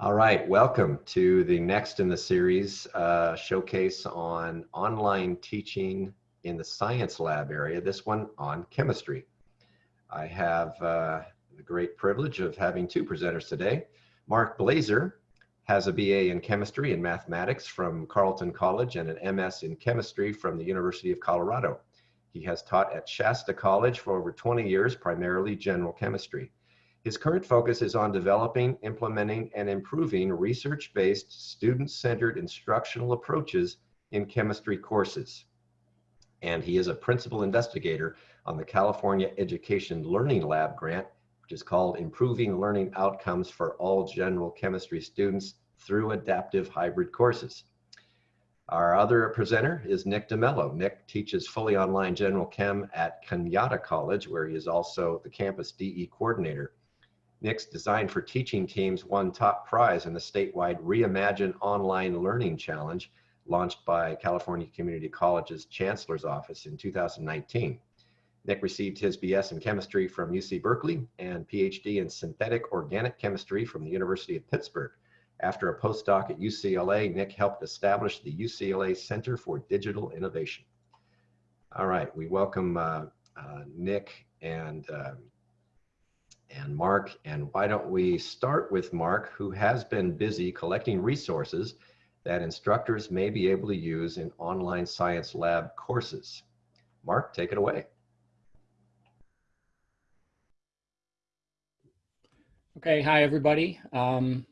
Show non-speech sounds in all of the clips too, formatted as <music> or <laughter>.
All right, welcome to the next in the series uh, showcase on online teaching in the science lab area, this one on chemistry. I have uh, the great privilege of having two presenters today. Mark Blazer has a BA in chemistry and mathematics from Carleton College and an MS in chemistry from the University of Colorado. He has taught at Shasta College for over 20 years, primarily general chemistry. His current focus is on developing, implementing, and improving research-based, student-centered instructional approaches in chemistry courses. And he is a principal investigator on the California Education Learning Lab grant, which is called Improving Learning Outcomes for All General Chemistry Students through Adaptive Hybrid Courses. Our other presenter is Nick DeMello. Nick teaches fully online general chem at Cañada College, where he is also the campus DE coordinator. Nick's Design for Teaching teams won top prize in the statewide Reimagine Online Learning Challenge launched by California Community College's Chancellor's Office in 2019. Nick received his BS in chemistry from UC Berkeley and PhD in synthetic organic chemistry from the University of Pittsburgh. After a postdoc at UCLA, Nick helped establish the UCLA Center for Digital Innovation. All right, we welcome uh, uh, Nick and uh, and Mark. And why don't we start with Mark, who has been busy collecting resources that instructors may be able to use in online science lab courses. Mark, take it away. Okay, hi everybody. Um,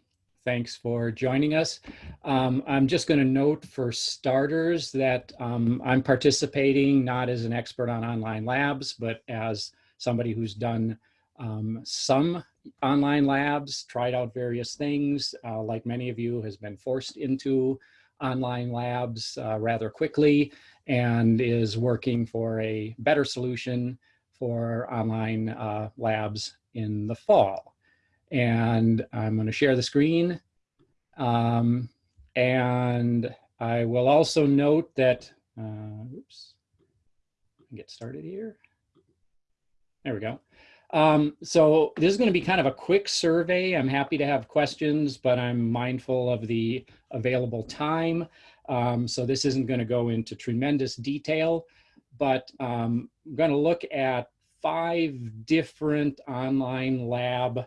thanks for joining us. Um, I'm just going to note for starters that um, I'm participating not as an expert on online labs, but as somebody who's done um, some online labs, tried out various things, uh, like many of you has been forced into online labs uh, rather quickly and is working for a better solution for online uh, labs in the fall. And I'm going to share the screen. Um, and I will also note that, uh, oops, get started here. There we go. Um, so this is going to be kind of a quick survey. I'm happy to have questions, but I'm mindful of the available time. Um, so this isn't going to go into tremendous detail, but um, I'm going to look at five different online lab,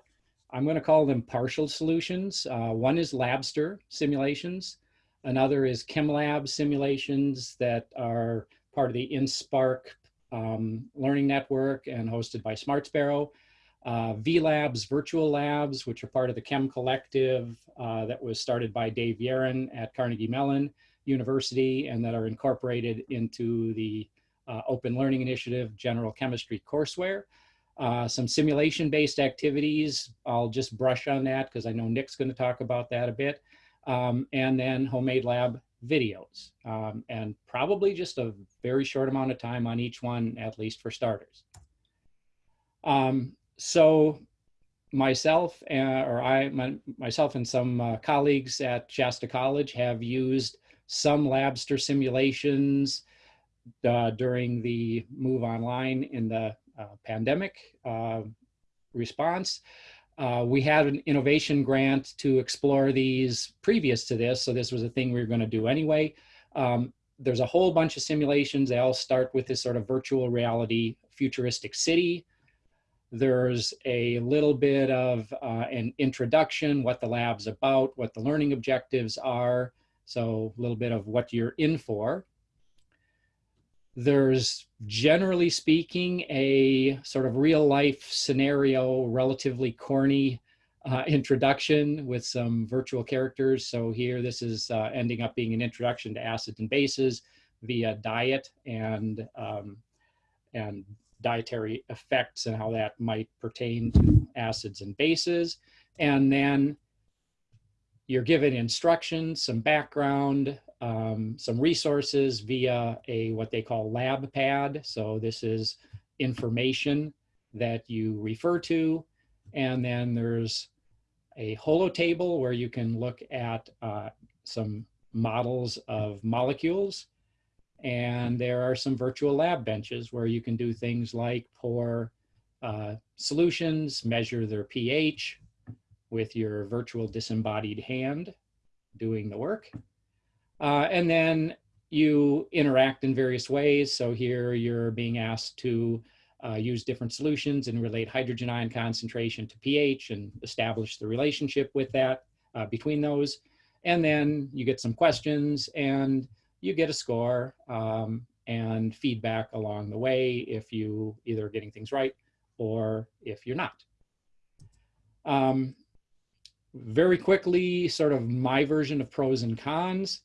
I'm going to call them partial solutions. Uh, one is Labster simulations. Another is ChemLab simulations that are part of the InSpark um, learning network and hosted by Smart Sparrow. Uh, VLabs, virtual labs, which are part of the Chem Collective uh, that was started by Dave Yaron at Carnegie Mellon University and that are incorporated into the uh, Open Learning Initiative General Chemistry courseware. Uh, some simulation-based activities, I'll just brush on that because I know Nick's going to talk about that a bit. Um, and then homemade lab videos um, and probably just a very short amount of time on each one, at least for starters. Um, so myself uh, or I, my, myself and some uh, colleagues at Shasta College have used some Labster simulations uh, during the move online in the uh, pandemic uh, response. Uh, we had an innovation grant to explore these previous to this, so this was a thing we were going to do anyway. Um, there's a whole bunch of simulations. They all start with this sort of virtual reality futuristic city. There's a little bit of uh, an introduction, what the lab's about, what the learning objectives are. So a little bit of what you're in for. There's generally speaking a sort of real life scenario, relatively corny uh, introduction with some virtual characters. So here this is uh, ending up being an introduction to acids and bases via diet and, um, and dietary effects and how that might pertain to acids and bases. And then you're given instructions, some background, um, some resources via a what they call lab pad. So this is information that you refer to. And then there's a holotable where you can look at uh, some models of molecules. And there are some virtual lab benches where you can do things like pour uh, solutions, measure their pH, with your virtual disembodied hand doing the work. Uh, and then you interact in various ways. So here you're being asked to uh, use different solutions and relate hydrogen ion concentration to pH and establish the relationship with that uh, between those. And then you get some questions and you get a score um, and feedback along the way if you either are getting things right or if you're not. Um, very quickly, sort of my version of pros and cons.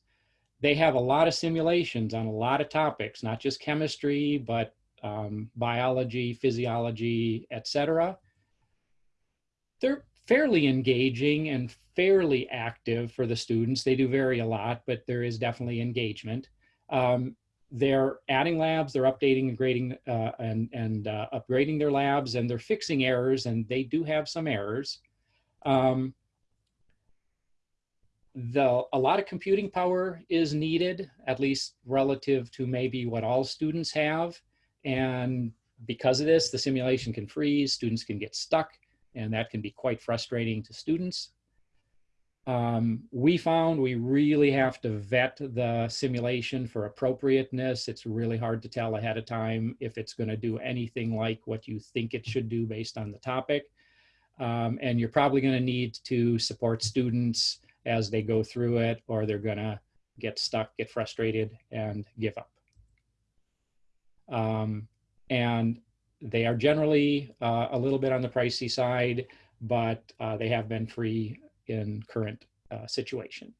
They have a lot of simulations on a lot of topics, not just chemistry, but um, biology, physiology, etc. They're fairly engaging and fairly active for the students. They do vary a lot, but there is definitely engagement. Um, they're adding labs, they're updating and grading uh, and, and uh, upgrading their labs, and they're fixing errors, and they do have some errors. Um, the, a lot of computing power is needed, at least relative to maybe what all students have. And because of this, the simulation can freeze, students can get stuck, and that can be quite frustrating to students. Um, we found we really have to vet the simulation for appropriateness. It's really hard to tell ahead of time if it's going to do anything like what you think it should do based on the topic. Um, and you're probably going to need to support students as they go through it, or they're going to get stuck, get frustrated, and give up. Um, and they are generally uh, a little bit on the pricey side, but uh, they have been free in current uh, situation.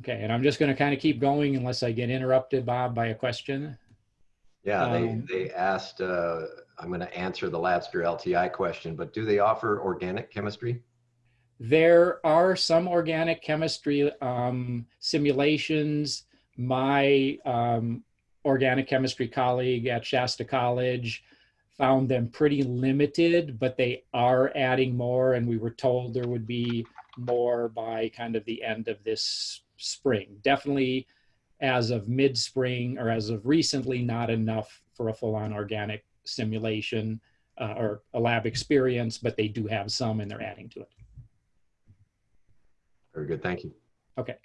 Okay, and I'm just going to kind of keep going unless I get interrupted, Bob, by a question. Yeah, Um, they, they asked, uh, I'm going to answer the Labster LTI question, but do they offer organic chemistry? There are some organic chemistry um, simulations. My um, organic chemistry colleague at Shasta College found them pretty limited, but they are adding more, and we were told there would be more by kind of the end of this spring. Definitely as of mid-spring or as of recently, not enough for a full-on organic simulation uh, or a lab experience, but they do have some and they're adding to it. Very good, thank you. Okay.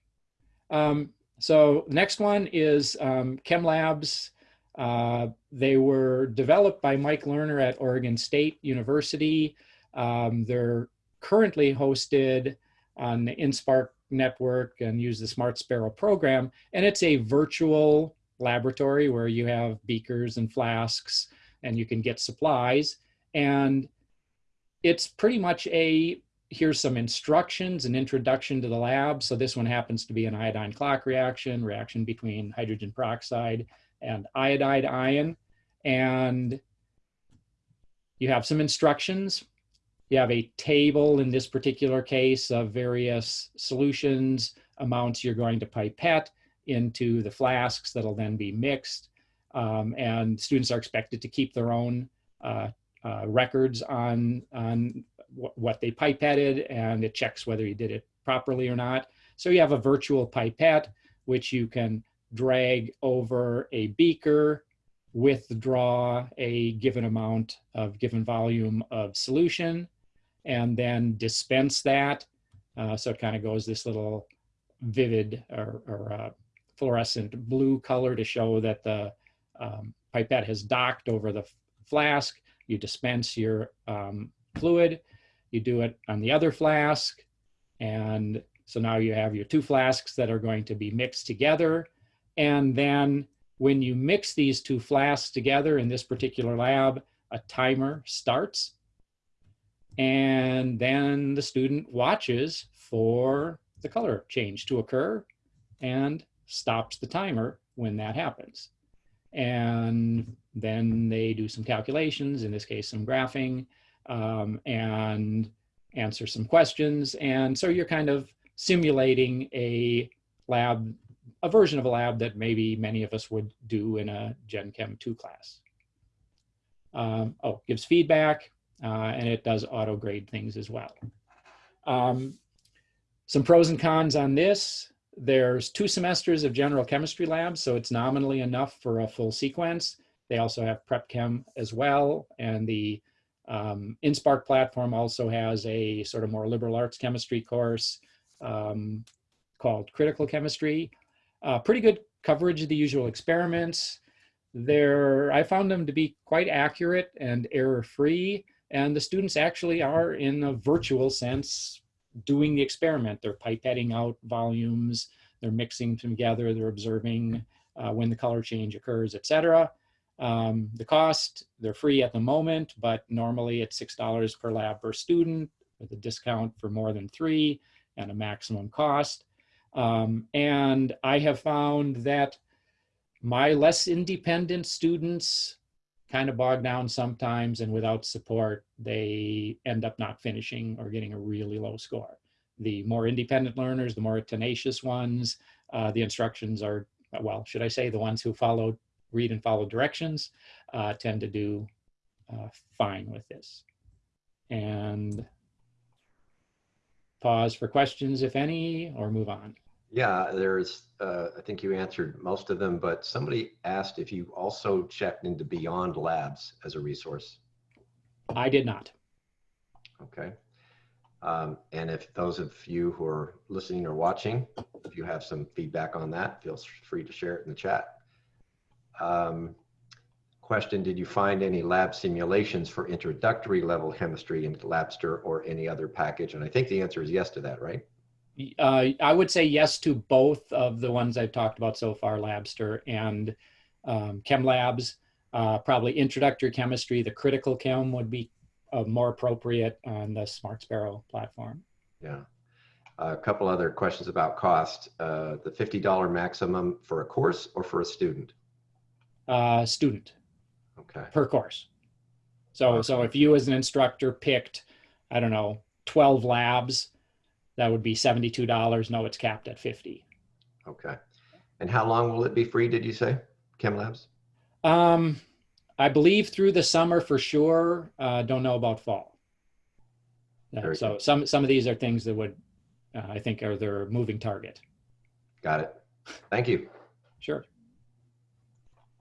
Um, so next one is um, ChemLabs. Uh, they were developed by Mike Lerner at Oregon State University. Um, they're currently hosted on the InSpark network and use the Smart Sparrow program. And it's a virtual laboratory where you have beakers and flasks and you can get supplies. And it's pretty much a here's some instructions, an introduction to the lab. So this one happens to be an iodine clock reaction, reaction between hydrogen peroxide and iodide ion. And you have some instructions. You have a table in this particular case of various solutions, amounts you're going to pipette into the flasks that'll then be mixed. Um, and students are expected to keep their own uh, uh, records on, on what they pipetted and it checks whether you did it properly or not. So you have a virtual pipette, which you can drag over a beaker, withdraw a given amount of given volume of solution, and then dispense that. Uh, so it kind of goes this little vivid or, or uh, fluorescent blue color to show that the um, pipette has docked over the flask. You dispense your um, fluid, you do it on the other flask. And so now you have your two flasks that are going to be mixed together. And then when you mix these two flasks together in this particular lab, a timer starts. And then the student watches for the color change to occur and stops the timer when that happens. And then they do some calculations, in this case, some graphing, um, and answer some questions. And so you're kind of simulating a lab, a version of a lab that maybe many of us would do in a Gen Chem 2 class. Um, oh, gives feedback, uh, and it does auto grade things as well. Um, some pros and cons on this. There's two semesters of general chemistry labs, so it's nominally enough for a full sequence. They also have prep chem as well, and the Um, InSpark platform also has a sort of more liberal arts chemistry course um, called Critical Chemistry. Uh, pretty good coverage of the usual experiments. They're, I found them to be quite accurate and error-free, and the students actually are, in a virtual sense, doing the experiment. They're pipetting out volumes, they're mixing them together, they're observing uh, when the color change occurs, etc. Um, the cost, they're free at the moment, but normally it's $6 per lab per student with a discount for more than three and a maximum cost. Um, and I have found that my less independent students kind of bog down sometimes and without support, they end up not finishing or getting a really low score. The more independent learners, the more tenacious ones, uh, the instructions are, well, should I say the ones who follow, read and follow directions uh, tend to do uh, fine with this. And pause for questions, if any, or move on. Yeah, there's, uh, I think you answered most of them, but somebody asked if you also checked into Beyond Labz as a resource. I did not. Okay. Um, and if those of you who are listening or watching, if you have some feedback on that, feel free to share it in the chat. Um, question, did you find any lab simulations for introductory level chemistry in Labster or any other package? And I think the answer is yes to that, right? Uh, I would say yes to both of the ones I've talked about so far, Labster and um, ChemLabs. Uh, probably introductory chemistry, the critical chem would be uh, more appropriate on the Smart Sparrow platform. Yeah. a couple other questions about cost. Uh, the $50 maximum for a course or for a student? Uh, student. Okay. Per course. So, okay. so if you as an instructor picked, I don't know, 12 labs, that would be $72. No, it's capped at 50. Okay. And how long will it be free, did you say, ChemLabs? Um, I believe through the summer for sure. Uh, don't know about fall. Uh, so good. some some of these are things that would, uh, I think, are their moving target. Got it. Thank you. Sure.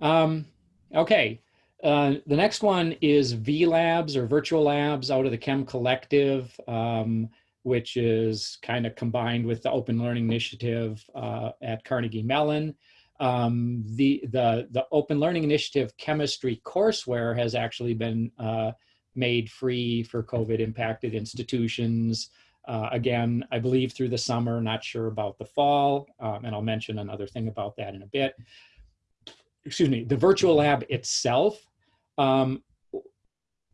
Um, okay. Uh, the next one is VLabs or virtual labs out of the Chem Collective. Um, which is kind of combined with the Open Learning Initiative uh, at Carnegie Mellon. Um, the, the, the Open Learning Initiative chemistry courseware has actually been uh, made free for COVID impacted institutions. Uh, again, I believe through the summer, not sure about the fall, um, and I'll mention another thing about that in a bit. Excuse me, the virtual lab itself um,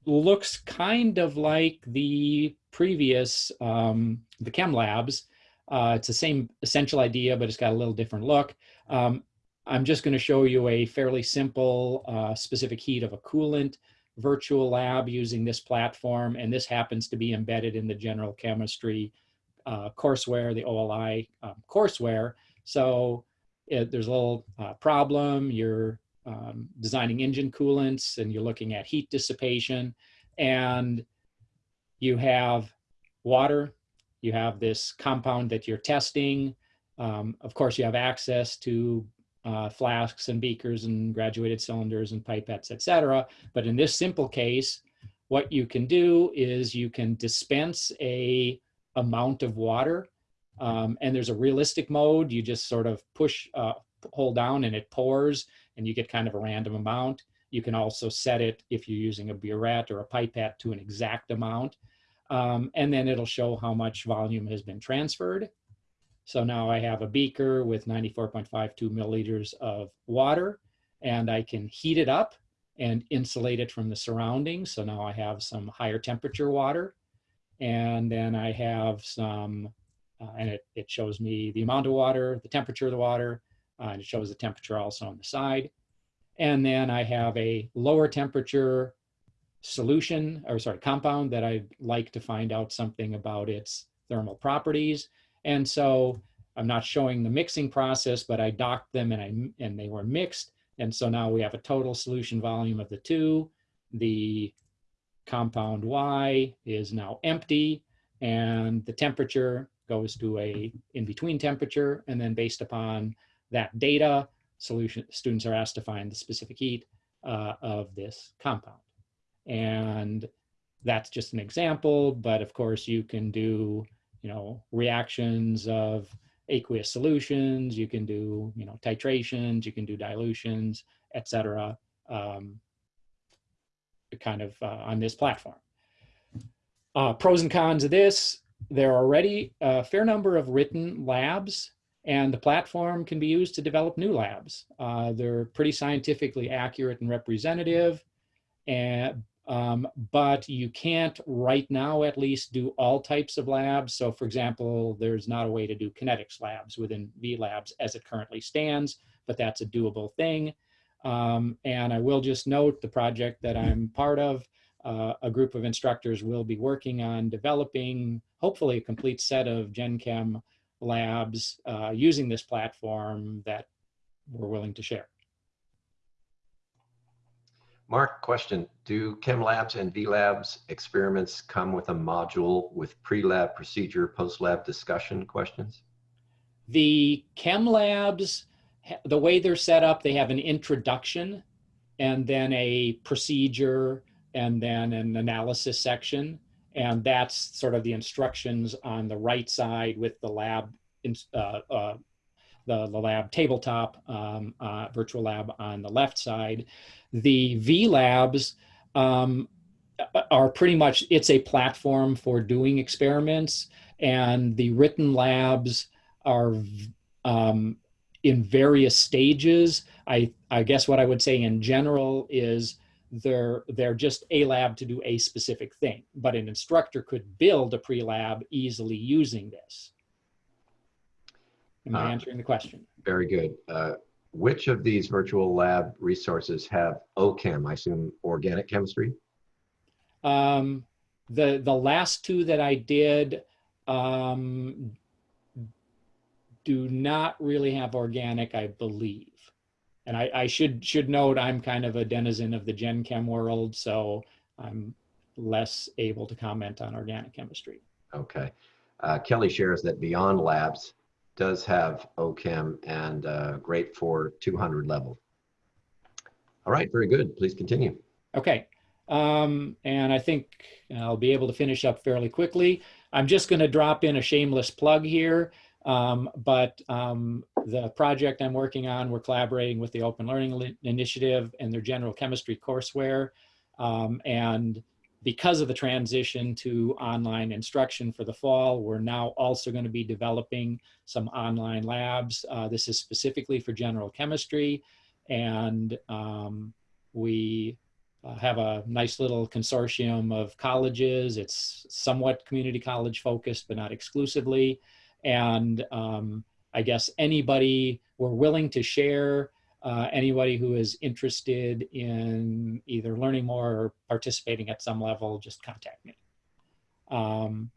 looks kind of like the previous, um, the Chem Labs. Uh, it's the same essential idea, but it's got a little different look. Um, I'm just going to show you a fairly simple uh, specific heat of a coolant virtual lab using this platform. And this happens to be embedded in the general chemistry uh, courseware, the OLI um, courseware. So it, there's a little uh, problem. You're um, designing engine coolants and you're looking at heat dissipation and you have water, you have this compound that you're testing. Um, of course, you have access to uh, flasks and beakers and graduated cylinders and pipettes, etc. But in this simple case, what you can do is you can dispense a amount of water um, and there's a realistic mode. You just sort of push, uh, hold down and it pours and you get kind of a random amount. You can also set it if you're using a burette or a pipette to an exact amount. Um, and then it'll show how much volume has been transferred. So now I have a beaker with 94.52 milliliters of water and I can heat it up and insulate it from the surroundings. So now I have some higher temperature water. And then I have some, uh, and it, it shows me the amount of water, the temperature of the water, uh, and it shows the temperature also on the side. And then I have a lower temperature solution, or sorry, compound that I'd like to find out something about its thermal properties. And so I'm not showing the mixing process, but I docked them and, I, and they were mixed. And so now we have a total solution volume of the two. The compound Y is now empty and the temperature goes to a in-between temperature. And then based upon that data, solution students are asked to find the specific heat uh, of this compound. And that's just an example, but of course you can do, you know, reactions of aqueous solutions, you can do, you know, titrations, you can do dilutions, etc. um, kind of uh, on this platform. Uh, pros and cons of this, there are already a fair number of written labs and the platform can be used to develop new labs. Uh, they're pretty scientifically accurate and representative, and, um, but you can't right now at least do all types of labs. So for example, there's not a way to do kinetics labs within VLabs as it currently stands, but that's a doable thing. Um, and I will just note the project that I'm part of, uh, a group of instructors will be working on developing hopefully a complete set of Gen Chem labs uh, using this platform that we're willing to share. Mark, question. Do Chem Labs and V Labs experiments come with a module with pre-lab procedure, post-lab discussion questions? The Chem Labs, the way they're set up, they have an introduction and then a procedure and then an analysis section. And that's sort of the instructions on the right side with the lab, uh, uh, the, the lab tabletop, um, uh, virtual lab on the left side. The V labs um, are pretty much, it's a platform for doing experiments and the written labs are um, in various stages. I, I guess what I would say in general is they're they're just a lab to do a specific thing but an instructor could build a pre-lab easily using this. Am i uh, answering the question? very good. Uh, which of these virtual lab resources have ochem i assume organic chemistry? Um, the the last two that i did um, do not really have organic i believe and I, I, should should note I'm kind of a denizen of the Gen Chem world, so I'm less able to comment on organic chemistry. Okay. Uh, Kelly shares that Beyond Labz does have OChem and uh, great for 200 level. All right, very good. Please continue. Okay. Um, and I think I'll be able to finish up fairly quickly. I'm just going to drop in a shameless plug here. Um, but um, the project I'm working on, we're collaborating with the Open Learning Initiative and their general chemistry courseware. Um, and because of the transition to online instruction for the fall, we're now also going to be developing some online labs. Uh, this is specifically for general chemistry. And um, we uh, have a nice little consortium of colleges. It's somewhat community college focused, but not exclusively and um, I guess anybody we're willing to share. Uh, anybody who is interested in either learning more or participating at some level, just contact me. Um,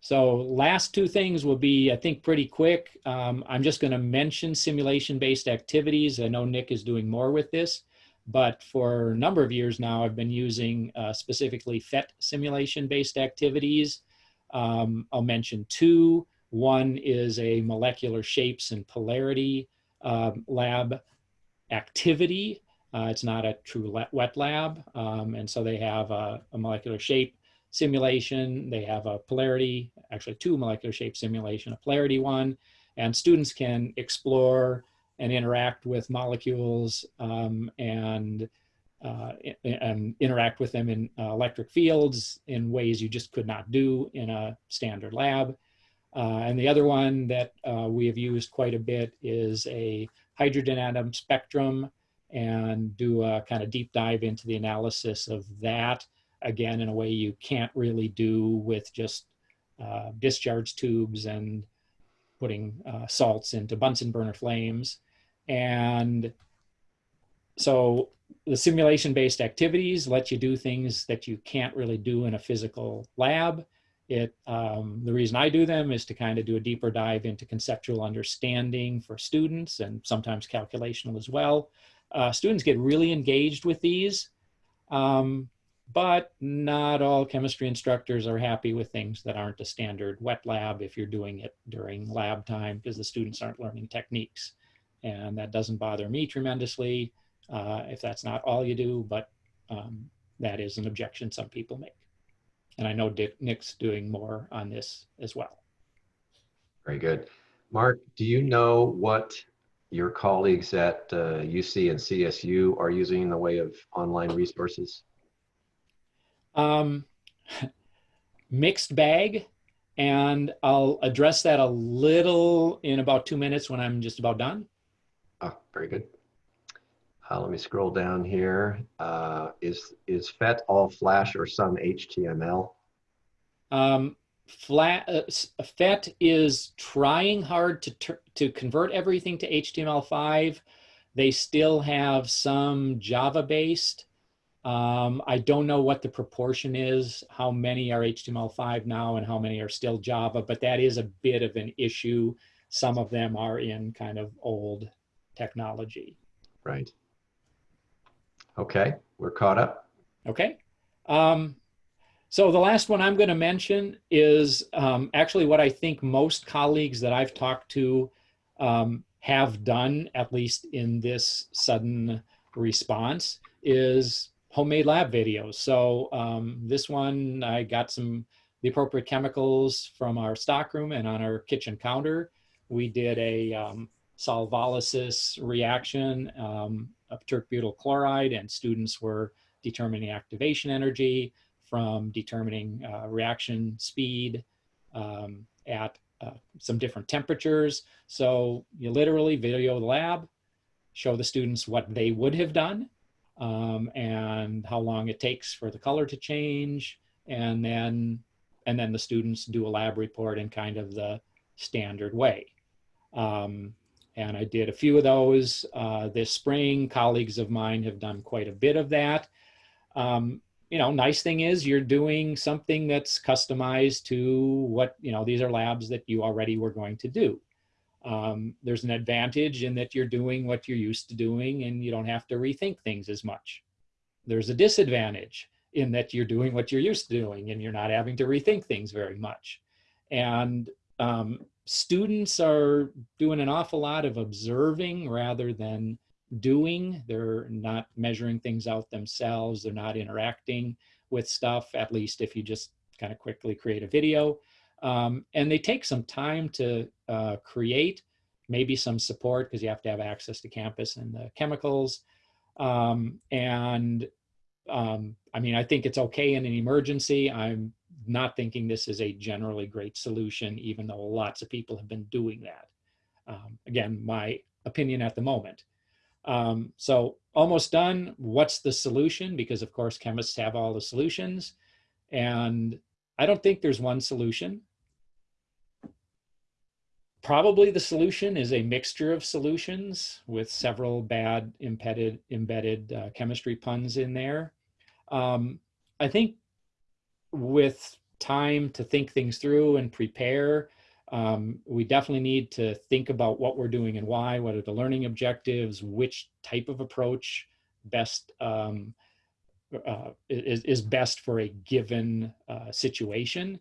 so last two things will be, I think, pretty quick. Um, I'm just going to mention simulation-based activities. I know Nick is doing more with this, but for a number of years now, I've been using uh, specifically PhET simulation-based activities. Um, I'll mention two. One is a molecular shapes and polarity um, lab activity. Uh, it's not a true wet lab. Um, and so they have a, a, molecular shape simulation. They have a polarity, actually two molecular shape simulation, a polarity one. And students can explore and interact with molecules um, and uh, and interact with them in uh, electric fields in ways you just could not do in a standard lab. Uh, and the other one that uh, we have used quite a bit is a hydrogen atom spectrum and do a kind of deep dive into the analysis of that, again, in a way you can't really do with just uh, discharge tubes and putting uh, salts into Bunsen burner flames. And so the simulation based activities let you do things that you can't really do in a physical lab. It, um, the reason I do them is to kind of do a deeper dive into conceptual understanding for students and sometimes calculational as well. Uh, students get really engaged with these, um, but not all chemistry instructors are happy with things that aren't a standard wet lab if you're doing it during lab time because the students aren't learning techniques. And that doesn't bother me tremendously uh, if that's not all you do, but um, that is an objection some people make. And I know Dick, Nick's doing more on this as well. Very good. Mark, do you know what your colleagues at uh, UC and CSU are using in the way of online resources? Um, <laughs> mixed bag, and I'll address that a little in about two minutes when I'm just about done. Oh, very good. Uh, let me scroll down here. Uh, is is PhET all Flash or some HTML? Um, flat, uh, PhET is trying hard to to convert everything to HTML5. They still have some Java based. Um, I don't know what the proportion is, how many are HTML5 now and how many are still Java, but that is a bit of an issue. Some of them are in kind of old technology. Right. Okay, we're caught up. Okay. Um, so the last one I'm going to mention is um, actually what I think most colleagues that I've talked to um, have done, at least in this sudden response, is homemade lab videos. So um, this one, I got some the appropriate chemicals from our stockroom and on our kitchen counter. We did a um, solvolysis reaction um, of butyl chloride and students were determining activation energy from determining uh, reaction speed um, at uh, some different temperatures. So you literally video the lab, show the students what they would have done um, and how long it takes for the color to change. And then, and then the students do a lab report in kind of the standard way. Um, and I did a few of those uh, this spring. Colleagues of mine have done quite a bit of that. Um, you know, nice thing is you're doing something that's customized to what, you know, these are labs that you already were going to do. Um, there's an advantage in that you're doing what you're used to doing and you don't have to rethink things as much. There's a disadvantage in that you're doing what you're used to doing and you're not having to rethink things very much. And um, students are doing an awful lot of observing rather than doing. They're not measuring things out themselves. They're not interacting with stuff, at least if you just kind of quickly create a video. Um, and they take some time to uh, create, maybe some support because you have to have access to campus and the chemicals. Um, and um, I mean, I think it's okay in an emergency. I'm not thinking this is a generally great solution, even though lots of people have been doing that. Um, again, my opinion at the moment. Um, so almost done. What's the solution? Because of course, chemists have all the solutions. And I don't think there's one solution. Probably the solution is a mixture of solutions with several bad embedded, embedded uh, chemistry puns in there. Um, I think with time to think things through and prepare. Um, we definitely need to think about what we're doing and why, what are the learning objectives, which type of approach best um, uh, is, is best for a given uh, situation.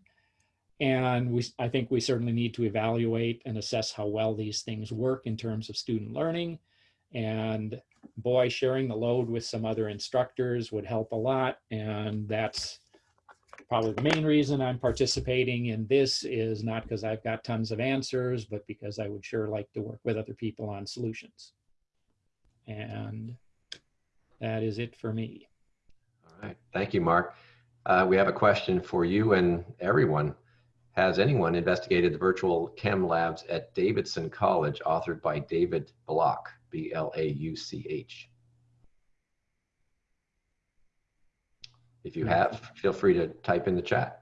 And we, I think we certainly need to evaluate and assess how well these things work in terms of student learning. And boy, sharing the load with some other instructors would help a lot. And that's probably the main reason I'm participating in this is not because I've got tons of answers, but because I would sure like to work with other people on solutions. And that is it for me. All right. Thank you, Mark. Uh, we have a question for you and everyone. Has anyone investigated the virtual chem labs at Davidson College authored by David Blauch, B-L-A-U-C-H? If you have, feel free to type in the chat.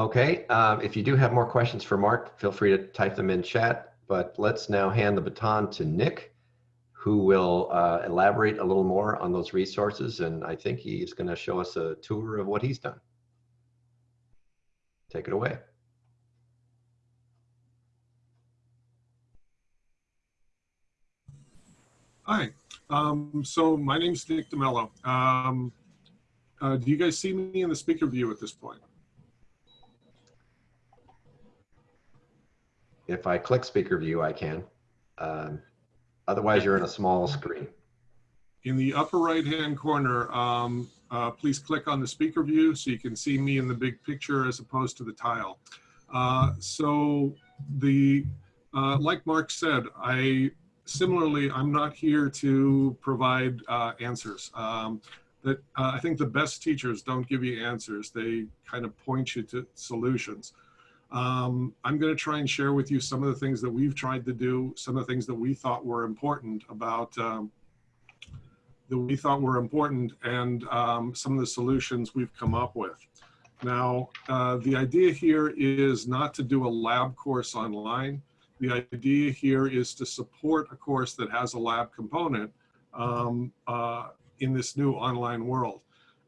Okay, um, if you do have more questions for Mark, feel free to type them in chat, but let's now hand the baton to Nick, who will uh, elaborate a little more on those resources, and I think he's gonna show us a tour of what he's done. Take it away. Hi, um, so my name is Nick DeMello. Um, uh, do you guys see me in the speaker view at this point? If I click speaker view, I can. Um, otherwise, you're in a small screen. in the upper right-hand corner, um, uh, please click on the speaker view so you can see me in the big picture as opposed to the tile. Uh, so the, uh, like Mark said, I similarly, I'm not here to provide uh, answers. Um, that uh, I think the best teachers don't give you answers. They kind of point you to solutions. Um, I'm going to try and share with you some of the things that we've tried to do, some of the things that we thought were important about um, that we thought were important and um, some of the solutions we've come up with. Now, uh, the idea here is not to do a lab course online. The idea here is to support a course that has a lab component um, uh, in this new online world.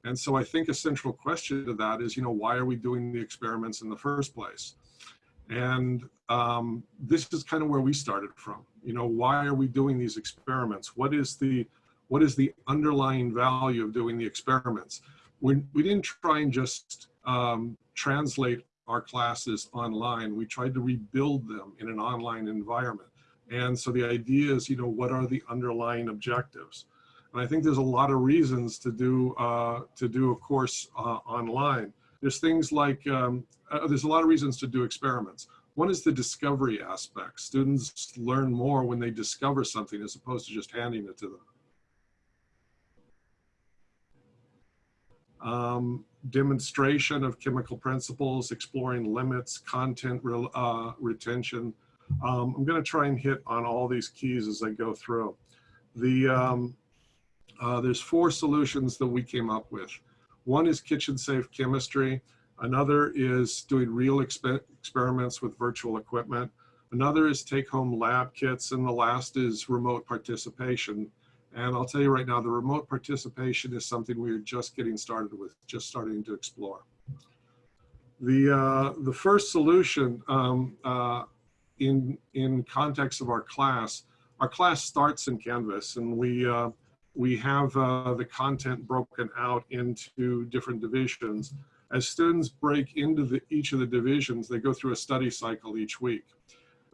And so I think a central question to that is, you know, why are we doing the experiments in the first place? And um, this is kind of where we started from. You know, why are we doing these experiments? What is the what is the underlying value of doing the experiments? We, we didn't try and just um, translate our classes online. We tried to rebuild them in an online environment. And so the idea is, you know, what are the underlying objectives? And I think there's a lot of reasons to do uh, to do a course uh, online. There's things like um, uh, there's a lot of reasons to do experiments. One is the discovery aspect. Students learn more when they discover something as opposed to just handing it to them. Um, demonstration of chemical principles, exploring limits, content re uh, retention. Um, I'm going to try and hit on all these keys as I go through. The um, uh, there's four solutions that we came up with. One is kitchen safe chemistry. Another is doing real exper experiments with virtual equipment. Another is take home lab kits. And the last is remote participation. And I'll tell you right now, the remote participation is something we're just getting started with, just starting to explore. The, uh, the first solution um, uh, in, in context of our class, our class starts in Canvas and we, uh, we have uh, the content broken out into different divisions. As students break into the, each of the divisions, they go through a study cycle each week.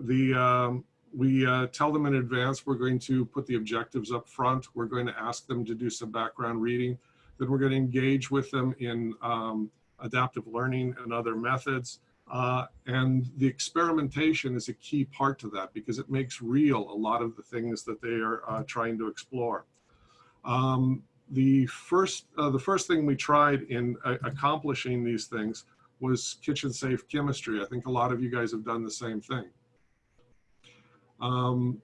The, um, we uh, tell them in advance we're going to put the objectives up front. We're going to ask them to do some background reading. Then we're going to engage with them in um, adaptive learning and other methods. Uh, and the experimentation is a key part to that because it makes real a lot of the things that they are uh, trying to explore. Um, the first, uh, the first thing we tried in uh, accomplishing these things was kitchen safe chemistry. I think a lot of you guys have done the same thing. Um,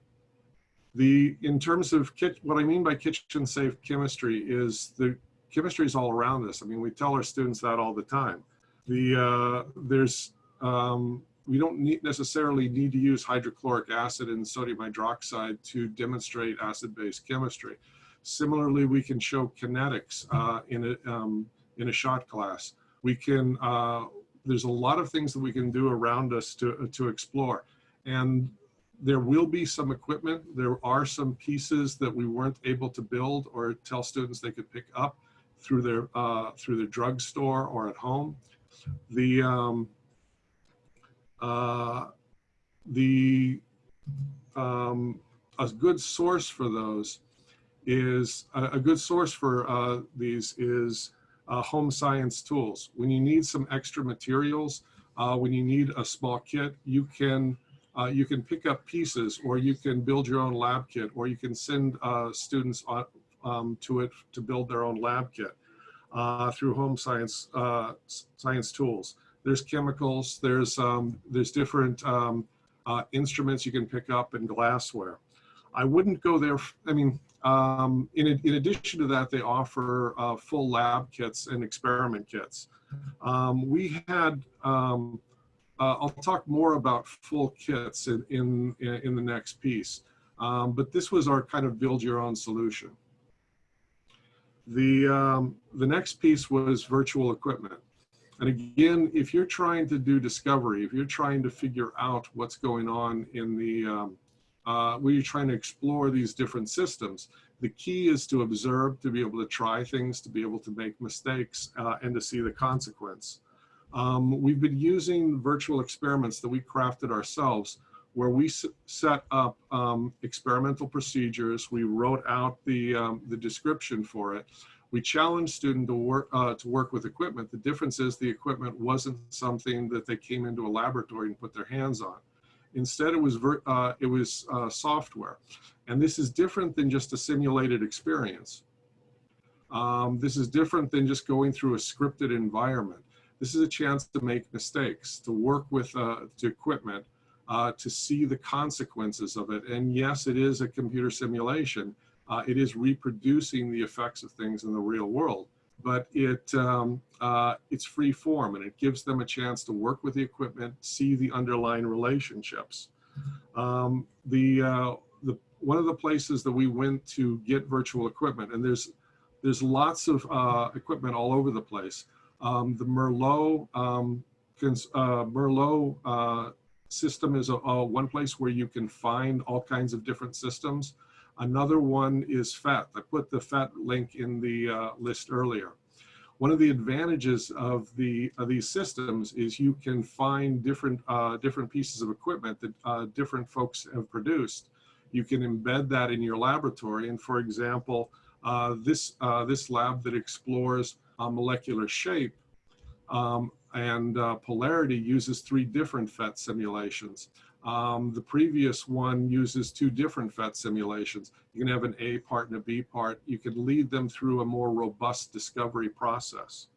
the in terms of kit, what I mean by kitchen safe chemistry is the chemistry is all around us. I mean, we tell our students that all the time. The uh, there's um, we don't need necessarily need to use hydrochloric acid and sodium hydroxide to demonstrate acid-base chemistry. Similarly, we can show kinetics uh, in a um, in a shot glass. We can uh, there's a lot of things that we can do around us to to explore, and there will be some equipment. There are some pieces that we weren't able to build or tell students they could pick up through their uh, through their drugstore or at home. The um, uh, the um, a good source for those is a, a good source for uh, these is uh, home science tools. When you need some extra materials, uh, when you need a small kit, you can uh, you can pick up pieces or you can build your own lab kit or you can send uh, students on, um, to it to build their own lab kit uh, through home science uh, science tools. There's chemicals, there's, um, there's different um, uh, instruments you can pick up and glassware. I wouldn't go there, I mean, um, in, in addition to that, they offer uh, full lab kits and experiment kits. Um, we had um, uh, I'll talk more about full kits in, in, in the next piece. Um, but this was our kind of build your own solution. The, um, the next piece was virtual equipment. And again, if you're trying to do discovery, if you're trying to figure out what's going on in the, um, uh, where you're trying to explore these different systems, the key is to observe, to be able to try things, to be able to make mistakes, uh, and to see the consequence. Um, we've been using virtual experiments that we crafted ourselves where we set up um, experimental procedures. We wrote out the, um, the description for it. We challenged students to work, uh, to work with equipment. The difference is the equipment wasn't something that they came into a laboratory and put their hands on. Instead, it was, uh, it was uh, software. And this is different than just a simulated experience. Um, this is different than just going through a scripted environment. This is a chance to make mistakes, to work with uh, the equipment, uh, to see the consequences of it. And yes, it is a computer simulation. Uh, it is reproducing the effects of things in the real world, but it um, uh, it's free form and it gives them a chance to work with the equipment, see the underlying relationships. Um, the uh, the one of the places that we went to get virtual equipment, and there's there's lots of uh, equipment all over the place. Um, the Merlot um, uh, Merlot uh, system is a, a one place where you can find all kinds of different systems. Another one is PhET. I put the PhET link in the uh, list earlier. One of the advantages of the of these systems is you can find different uh, different pieces of equipment that uh, different folks have produced. You can embed that in your laboratory. And for example, uh, this uh, this lab that explores uh, molecular shape um, and uh, polarity uses three different PhET simulations. Um, the previous one uses two different PhET simulations. You can have an A part and a B part. You can lead them through a more robust discovery process.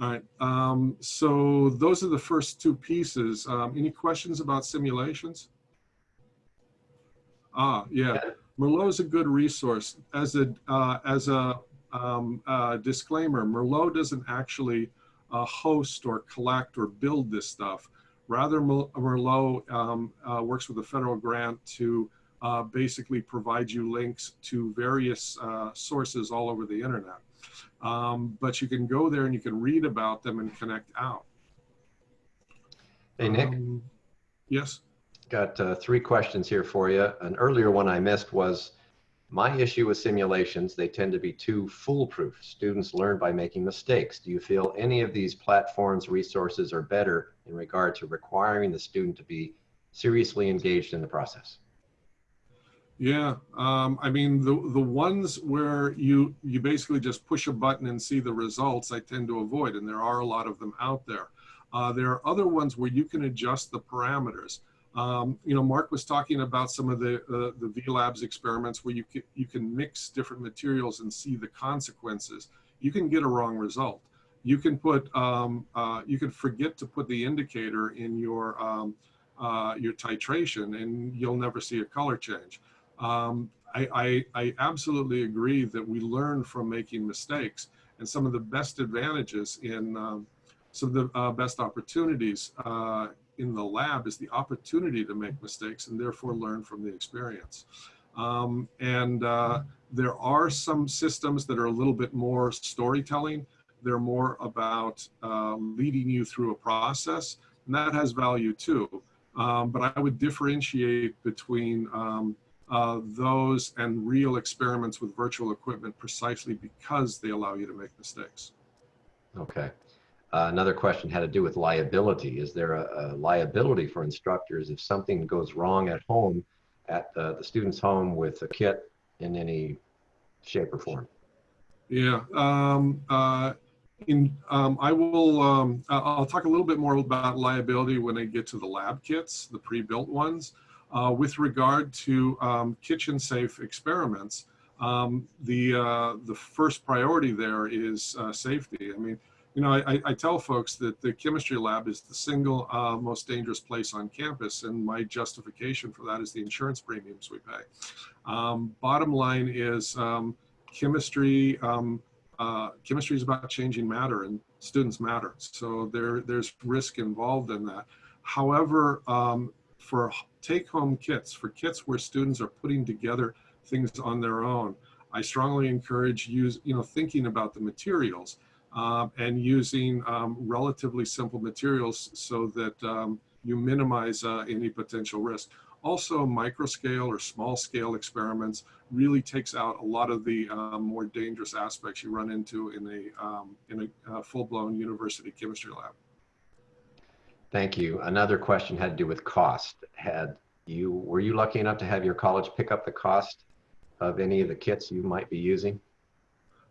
All right, um, so those are the first two pieces. Um, any questions about simulations? Ah, yeah, Merlot is a good resource. As a, uh, as a um, uh, disclaimer, Merlot doesn't actually uh, host or collect or build this stuff. Rather, Merlot um, uh, works with a federal grant to uh, basically provide you links to various uh, sources all over the internet. Um, but you can go there and you can read about them and connect out. Hey, Nick, Um, yes. got uh, three questions here for you. An earlier one I missed was my issue with simulations, they tend to be too foolproof. Students learn by making mistakes. Do you feel any of these platforms, resources are better in regard to requiring the student to be seriously engaged in the process? Yeah, um, I mean the the ones where you you basically just push a button and see the results, I tend to avoid, and there are a lot of them out there. Uh, there are other ones where you can adjust the parameters. Um, you know, Mark was talking about some of the uh, the VLabs experiments where you can, you can mix different materials and see the consequences. You can get a wrong result. You can put um, uh, you can forget to put the indicator in your um, uh, your titration, and you'll never see a color change. Um, I, I, I absolutely agree that we learn from making mistakes, and some of the best advantages in um, some of the uh, best opportunities uh, in the lab is the opportunity to make mistakes and therefore learn from the experience. Um, and uh, there are some systems that are a little bit more storytelling. They're more about uh, leading you through a process, and that has value too. Um, but I would differentiate between um, uh, those and real experiments with virtual equipment precisely because they allow you to make mistakes. Okay. Uh, another question had to do with liability. Is there a, a, liability for instructors if something goes wrong at home, at the, the student's home with a kit in any shape or form? Yeah. Um, uh, in, um, I will, um, I'll talk a little bit more about liability when I get to the lab kits, the pre-built ones. Uh, with regard to um, kitchen safe experiments, um, the, uh, the first priority there is uh, safety. I mean, you know, I, I, tell folks that the chemistry lab is the single uh, most dangerous place on campus, and my justification for that is the insurance premiums we pay. Um, bottom line is um, chemistry. Um, uh, chemistry is about changing matter, and students matter. So there, there's risk involved in that. However, um, for take-home kits, for kits where students are putting together things on their own, I strongly encourage use, you know, thinking about the materials um, and using um, relatively simple materials so that um, you minimize uh, any potential risk. Also, microscale or small scale experiments really takes out a lot of the uh, more dangerous aspects you run into in a, um, in a uh, full blown university chemistry lab. Thank you. Another question had to do with cost. Had you, were you lucky enough to have your college pick up the cost of any of the kits you might be using?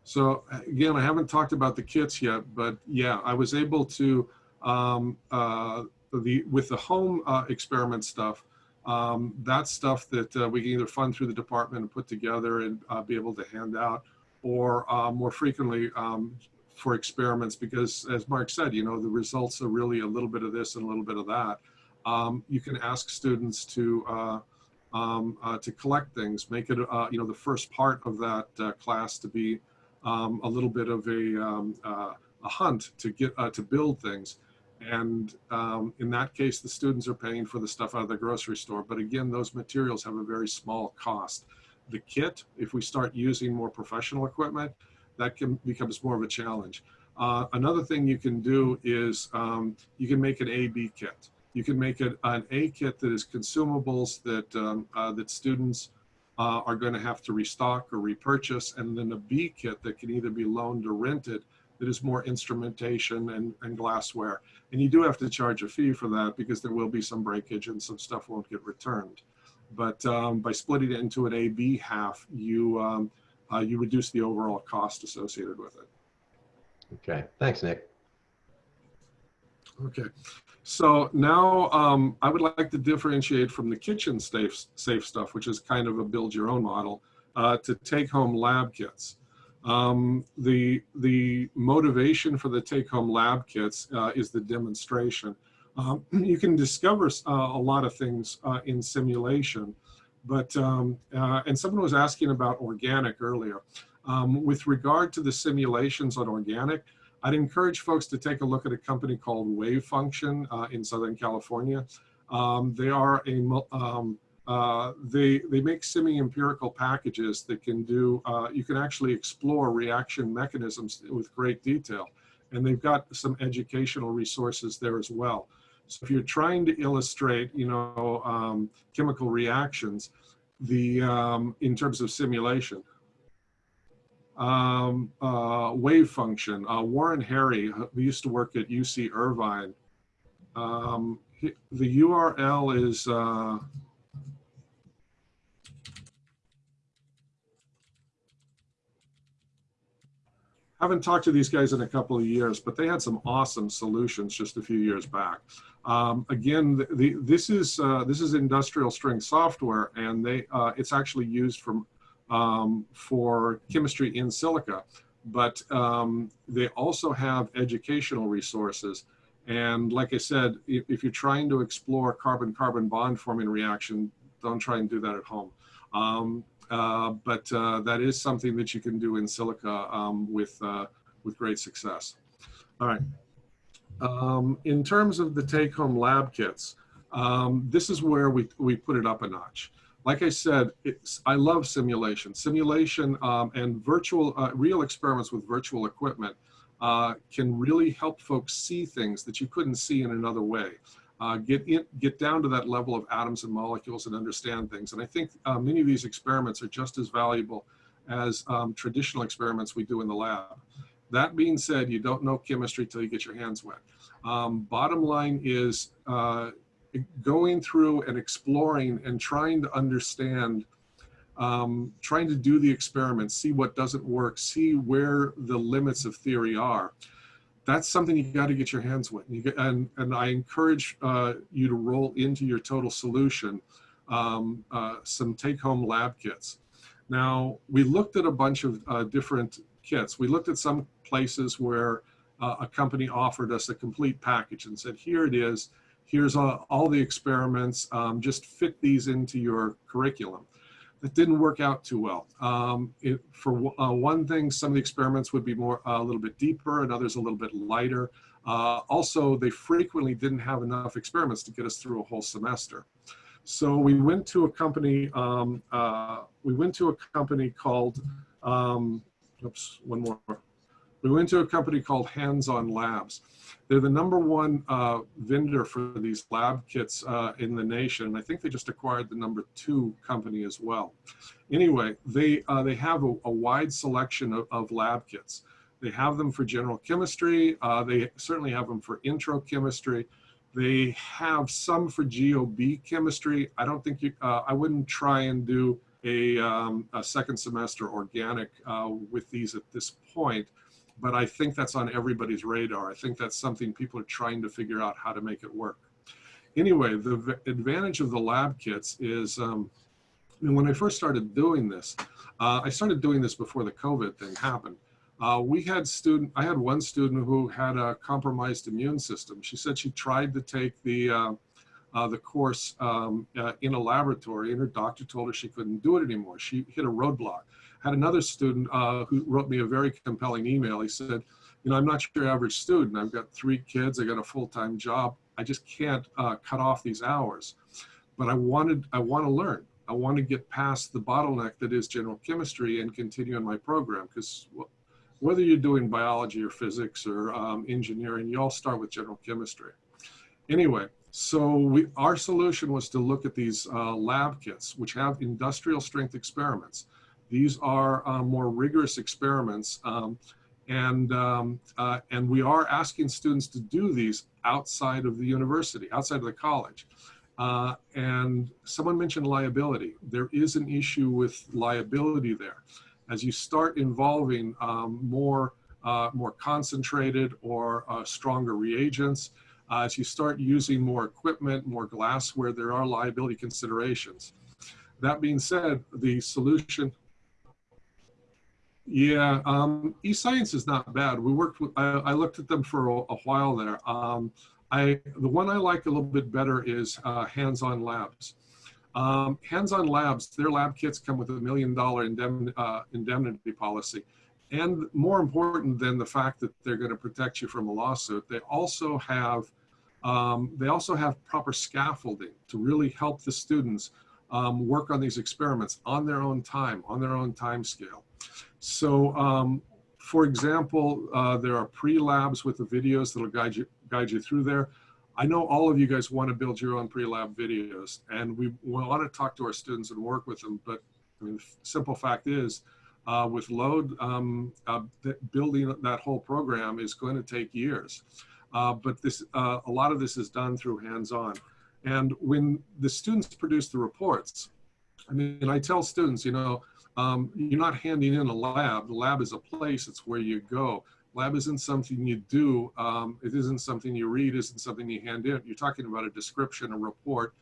So again, I haven't talked about the kits yet, but yeah, I was able to, um, uh, the, with the home uh, experiment stuff, um, that's stuff that uh, we can either fund through the department and put together and uh, be able to hand out, or uh, more frequently um, for experiments, because as Mark said, you know, the results are really a little bit of this and a little bit of that. Um, you can ask students to uh, um, to collect things, make it, you know, the first part of that class to be um, a little bit of a, um, uh, a hunt to get uh, to build things. And um, in that case, the students are paying for the stuff out of the grocery store. But again, those materials have a very small cost. The kit, if we start using more professional equipment, that can becomes more of a challenge. Uh, another thing you can do is um, you can make an A-B kit. You can make it an A kit that is consumables that um, uh, that students uh, are going to have to restock or repurchase, and then a B kit that can either be loaned or rented that is more instrumentation and, and glassware. And you do have to charge a fee for that because there will be some breakage and some stuff won't get returned. But um, by splitting it into an A-B half, you, um, uh, you reduce the overall cost associated with it. Okay, thanks, Nick. Okay, so now um, I would like to differentiate from the kitchen safe, safe stuff, which is kind of a build your own model, uh, to take home lab kits. Um, the, the motivation for the take home lab kits uh, is the demonstration. Um, <clears throat> you can discover uh, a lot of things uh, in simulation, but, um, uh, and someone was asking about organic earlier. Um, with regard to the simulations on organic, I'd encourage folks to take a look at a company called Wavefunction uh, in Southern California. Um, they are a, um, uh, they, they make semi-empirical packages that can do, uh, you can actually explore reaction mechanisms with great detail. And they've got some educational resources there as well. So if you're trying to illustrate, you know, um, chemical reactions, the, um, in terms of simulation, um, uh, Wavefunction. Uh, Warren Hehre, who used to work at UC Irvine, um, he, the URL is uh, haven't talked to these guys in a couple of years, but they had some awesome solutions just a few years back. Um, again, the, the, this is uh, this is industrial strength software, and they uh, it's actually used for um, for chemistry in silico, but um, they also have educational resources. And like I said, if, if you're trying to explore carbon-carbon bond forming reaction, don't try and do that at home. Um, uh, but uh, that is something that you can do in silico um, with, uh, with great success. All right. Um, in terms of the take-home lab kits, um, this is where we, we put it up a notch like I said, I love simulation. Simulation um, and virtual, uh, real experiments with virtual equipment uh, can really help folks see things that you couldn't see in another way. Uh, get in, get down to that level of atoms and molecules and understand things. And I think uh, many of these experiments are just as valuable as um, traditional experiments we do in the lab. That being said, you don't know chemistry till you get your hands wet. Um, bottom line is uh, going through and exploring and trying to understand, um, trying to do the experiments, see what doesn't work, see where the limits of theory are. That's something you got to get your hands with. You get, and, and I encourage uh, you to roll into your total solution um, uh, some take-home lab kits. Now, we looked at a bunch of uh, different kits. We looked at some places where uh, a company offered us a complete package and said, here it is, here's all, all the experiments, um, just fit these into your curriculum. That didn't work out too well. Um, it, for uh, one thing, some of the experiments would be more uh, a little bit deeper and others a little bit lighter. Uh, also, they frequently didn't have enough experiments to get us through a whole semester. So we went to a company, um, uh, we went to a company called, um, oops, one more. We went to a company called Hands On Labs. They're the number one uh, vendor for these lab kits uh, in the nation. And I think they just acquired the number two company as well. Anyway, they, uh, they have a, a, wide selection of, of, lab kits. They have them for general chemistry. Uh, they certainly have them for intro chemistry. They have some for GOB chemistry. I don't think you, uh, I wouldn't try and do a, um, a second semester organic uh, with these at this point, but I think that's on everybody's radar. I think that's something people are trying to figure out how to make it work. Anyway, the advantage of the lab kits is, um, when I first started doing this, uh, I started doing this before the COVID thing happened. Uh, we had student, I had one student who had a compromised immune system. She said she tried to take the, uh, uh, the course um, uh, in a laboratory and her doctor told her she couldn't do it anymore. She hit a roadblock. Had another student uh, who wrote me a very compelling email. He said, you know, I'm not your average student. I've got three kids. I got a full-time job. I just can't uh, cut off these hours. But I wanted, I want to learn. I want to get past the bottleneck that is general chemistry and continue in my program because whether you're doing biology or physics or um, engineering, you all start with general chemistry. Anyway, so we, our solution was to look at these uh, lab kits, which have industrial strength experiments. These are uh, more rigorous experiments, um, and, um, uh, and we are asking students to do these outside of the university, outside of the college. Uh, and someone mentioned liability. There is an issue with liability there as you start involving um, more, uh, more concentrated or uh, stronger reagents, uh, as you start using more equipment, more glassware, there are liability considerations. That being said, the solution, yeah, um, eScience is not bad. We worked with, I, I looked at them for a, a while there. Um, I, the one I like a little bit better is uh, Hands-On Labs. Um, hands-on labs, their lab kits come with a million dollar indemn uh, indemnity policy. And more important than the fact that they're going to protect you from a lawsuit, they also have um, they also have proper scaffolding to really help the students um, work on these experiments on their own time, on their own time scale. So, um, for example, uh, there are pre-labs with the videos that'll guide you guide you through there. I know all of you guys want to build your own pre-lab videos and we want to talk to our students and work with them. But I mean, the simple fact is uh, with load, um, uh, building that whole program is going to take years. Uh, but this, uh, a lot of this is done through hands-on. And when the students produce the reports, I mean, I tell students, you know, um, you're not handing in a lab. The lab is a place. It's where you go. Lab isn't something you do. Um, it isn't something you read. It isn't something you hand in. You're talking about a description, a report.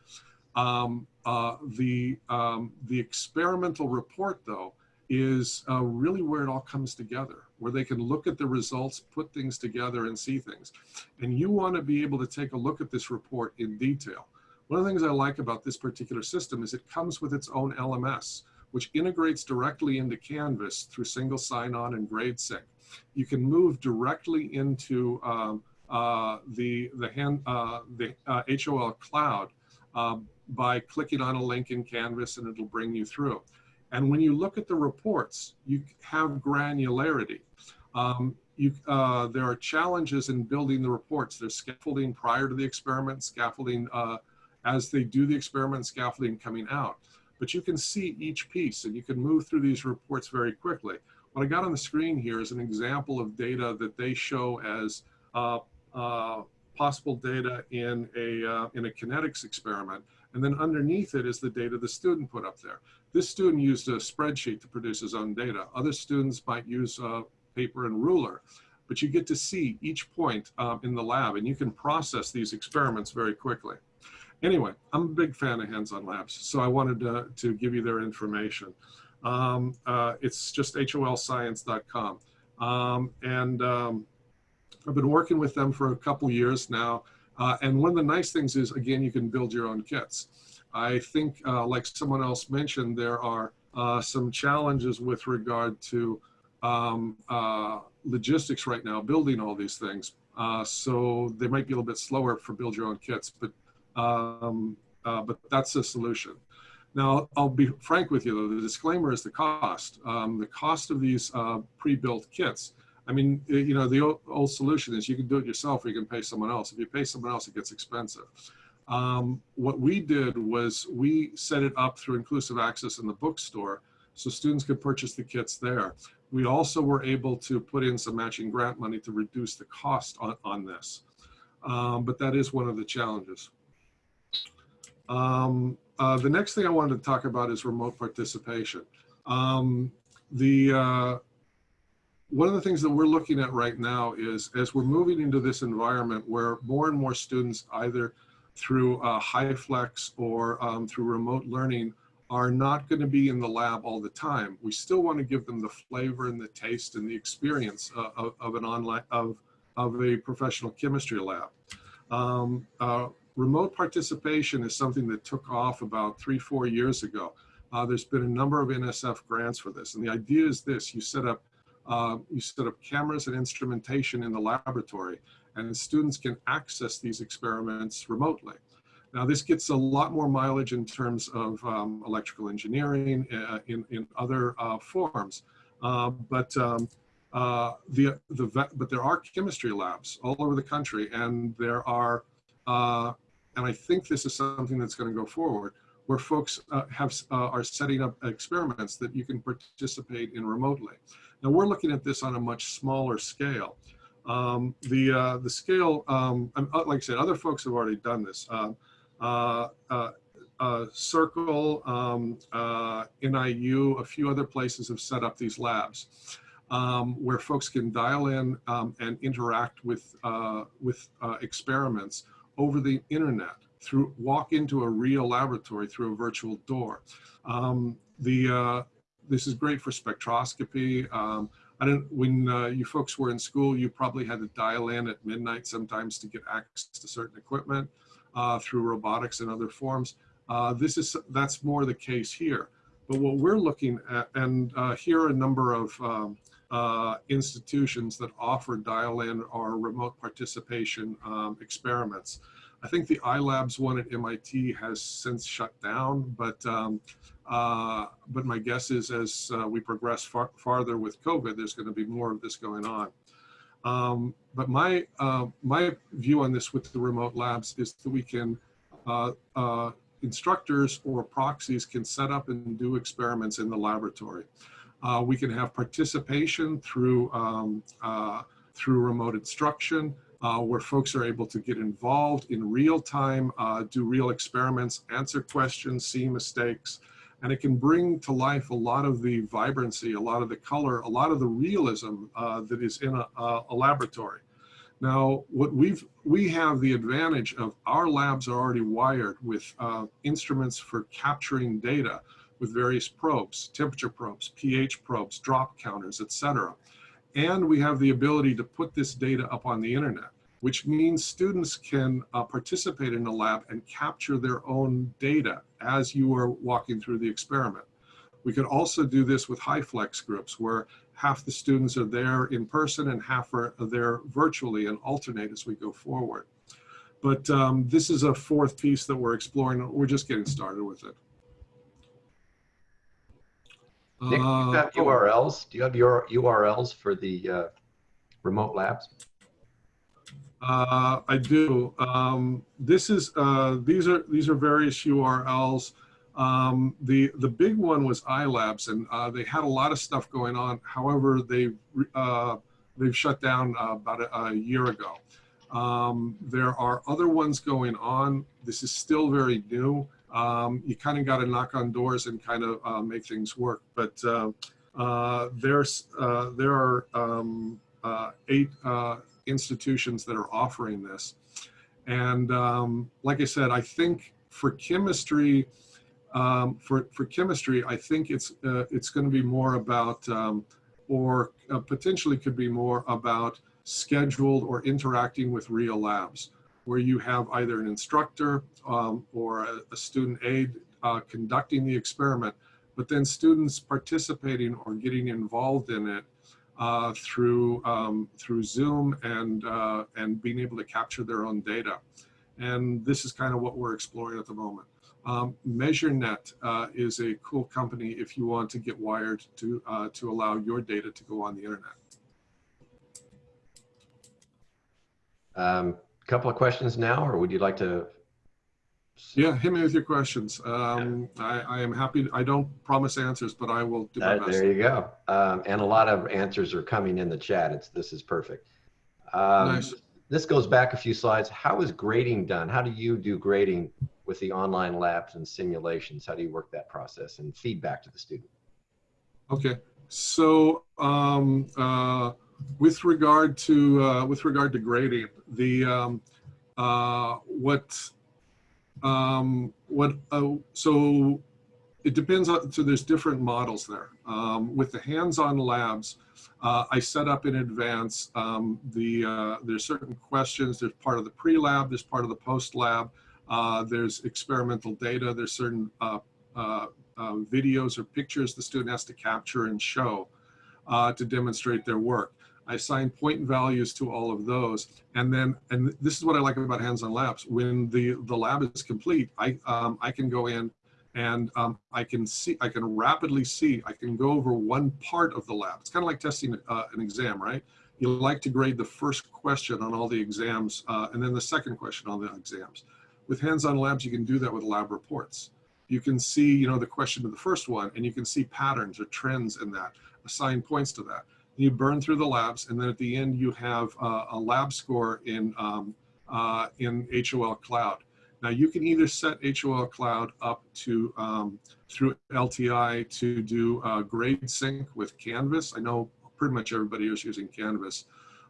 Um, uh, the, um, the experimental report, though, is uh, really where it all comes together, where they can look at the results, put things together and see things. And you want to be able to take a look at this report in detail. One of the things I like about this particular system is it comes with its own LMS, which integrates directly into Canvas through single sign-on and GradeSync you can move directly into um, uh, the the hand uh, the uh, HOL cloud um, by clicking on a link in Canvas, and it'll bring you through. And when you look at the reports, you have granularity. Um, you, uh, there are challenges in building the reports. There's scaffolding prior to the experiment, scaffolding uh, as they do the experiment, scaffolding coming out. But you can see each piece and you can move through these reports very quickly. What I got on the screen here is an example of data that they show as uh, uh, possible data in a, uh, in a kinetics experiment. And then underneath it is the data the student put up there. This student used a spreadsheet to produce his own data. Other students might use paper and ruler. But you get to see each point um, in the lab and you can process these experiments very quickly. Anyway, I'm a big fan of hands-on labs, so I wanted to, to give you their information. Um, uh, it's just holscience.com. Um, and um, I've been working with them for a couple years now. Uh, and one of the nice things is, again, you can build your own kits. I think, uh, like someone else mentioned, there are uh, some challenges with regard to um, uh, logistics right now, building all these things. Uh, so they might be a little bit slower for build your own kits, but um, but that's the solution. Now, I'll be frank with you though, the disclaimer is the cost. Um, the cost of these uh, pre-built kits. I mean, you know, the old, old, solution is you can do it yourself or you can pay someone else. If you pay someone else, it gets expensive. Um, what we did was we set it up through inclusive access in the bookstore so students could purchase the kits there. We also were able to put in some matching grant money to reduce the cost on, on this. Um, but that is one of the challenges. Um, uh, the next thing I wanted to talk about is remote participation. Um, the uh, one of the things that we're looking at right now is as we're moving into this environment where more and more students either through uh, HyFlex or um, through remote learning are not going to be in the lab all the time. We still want to give them the flavor and the taste and the experience uh, of, of, an online of of a professional chemistry lab. Um, uh, remote participation is something that took off about three four years ago. Uh, there's been a number of NSF grants for this, and the idea is this: you set up uh, you set up cameras and instrumentation in the laboratory, and students can access these experiments remotely. Now, this gets a lot more mileage in terms of um, electrical engineering uh, in, in other uh, forms. Uh, but um, uh, the, the, but there are chemistry labs all over the country, and there are, uh, and I think this is something that's going to go forward, where folks uh, have are setting up experiments that you can participate in remotely. Now we're looking at this on a much smaller scale. Um, the uh, the scale, um, like I said, other folks have already done this. Um, uh, uh, uh, Circle, um, uh, NIU, a few other places have set up these labs um, where folks can dial in um, and interact with uh, with experiments over the internet through walk into a real laboratory through a virtual door. Um, the this is great for spectroscopy. Um, I don't, when uh, you folks were in school, you probably had to dial in at midnight sometimes to get access to certain equipment uh, through robotics and other forms. Uh, this is, that's more the case here. But what we're looking at, and uh, here are a number of um, uh, institutions that offer dial-in or remote participation um, experiments. I think the iLabs one at MIT has since shut down, but um, uh, but my guess is as uh, we progress far, farther with COVID, there's going to be more of this going on. Um, but my uh, my view on this with the remote labs is that we can uh, uh, instructors or proxies can set up and do experiments in the laboratory. Uh, we can have participation through um, through remote instruction. Uh, where folks are able to get involved in real time, uh, do real experiments, answer questions, see mistakes, and it can bring to life a lot of the vibrancy, a lot of the color, a lot of the realism uh, that is in a, a, laboratory. Now, what we've we have the advantage of our labs are already wired with uh, instruments for capturing data with various probes, temperature probes, pH probes, drop counters, etc. And we have the ability to put this data up on the internet which means students can uh, participate in the lab and capture their own data as you are walking through the experiment. We could also do this with high flex groups where half the students are there in person and half are there virtually and alternate as we go forward. But um, this is a fourth piece that we're exploring. We're just getting started with it. Nick, do you have URLs? Do you have your URLs for the uh, remote labs? Uh, I do. Um, this is uh, these are these are various URLs. Um, the the big one was iLabs, and uh, they had a lot of stuff going on. However, they uh, they've shut down uh, about a, a, year ago. Um, there are other ones going on. This is still very new. Um, you kind of got to knock on doors and kind of uh, make things work. But there's there are um, eight institutions that are offering this. And um, like I said, I think for chemistry, um, for, for chemistry, I think it's, uh, it's going to be more about, um, or uh, potentially could be more about scheduled or interacting with real labs, where you have either an instructor um, or a, a, student aide uh, conducting the experiment, but then students participating or getting involved in it uh, through um, through Zoom and uh, and being able to capture their own data. And this is kind of what we're exploring at the moment. Um, MeasureNet uh, is a cool company if you want to get wired to uh, to allow your data to go on the internet. Um, couple of questions now, or would you like to yeah, hit me with your questions. Um, yeah. I, I, am happy. I don't promise answers, but I will do my best. There you go. Um, and a lot of answers are coming in the chat. It's this is perfect. Um, nice. this goes back a few slides. How is grading done? How do you do grading with the online labs and simulations? How do you work that process and feedback to the student? Okay, so um, uh, with regard to uh, with regard to grading, the um, uh, what um, what uh, so it depends on so there's different models there. Um, with the hands-on labs, uh, I set up in advance um, the uh, there's certain questions. There's part of the pre-lab. There's part of the post-lab. Uh, there's experimental data. There's certain videos or pictures the student has to capture and show to demonstrate their work. I assign point values to all of those. And then, and this is what I like about hands-on labs. When the, the lab is complete, I, um, I can go in and um, I can see, I can rapidly see, I can go over one part of the lab. It's kind of like testing uh, an exam, right? You like to grade the first question on all the exams uh, and then the second question on the exams. With hands-on labs, you can do that with lab reports. You can see, you know, the question of the first one and you can see patterns or trends in that, assign points to that you burn through the labs, and then at the end you have uh, a lab score in um, uh, in HOL Cloud. Now you can either set HOL Cloud up to um, through LTI to do uh, grade sync with Canvas. I know pretty much everybody is using Canvas,